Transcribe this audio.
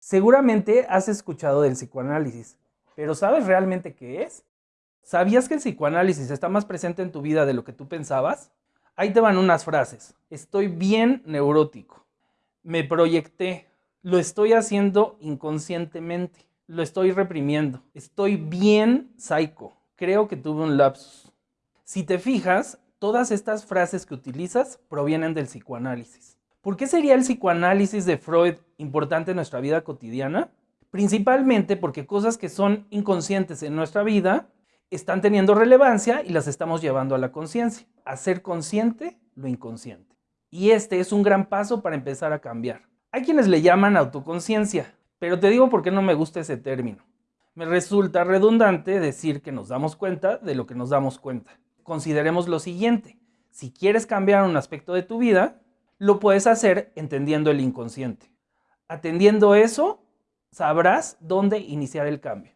Seguramente has escuchado del psicoanálisis, pero ¿sabes realmente qué es? ¿Sabías que el psicoanálisis está más presente en tu vida de lo que tú pensabas? Ahí te van unas frases. Estoy bien neurótico. Me proyecté. Lo estoy haciendo inconscientemente. Lo estoy reprimiendo. Estoy bien psycho. Creo que tuve un lapsus. Si te fijas, todas estas frases que utilizas provienen del psicoanálisis. ¿Por qué sería el psicoanálisis de Freud importante en nuestra vida cotidiana? Principalmente porque cosas que son inconscientes en nuestra vida están teniendo relevancia y las estamos llevando a la conciencia. Hacer consciente lo inconsciente. Y este es un gran paso para empezar a cambiar. Hay quienes le llaman autoconciencia, pero te digo por qué no me gusta ese término. Me resulta redundante decir que nos damos cuenta de lo que nos damos cuenta. Consideremos lo siguiente. Si quieres cambiar un aspecto de tu vida, lo puedes hacer entendiendo el inconsciente. Atendiendo eso, sabrás dónde iniciar el cambio.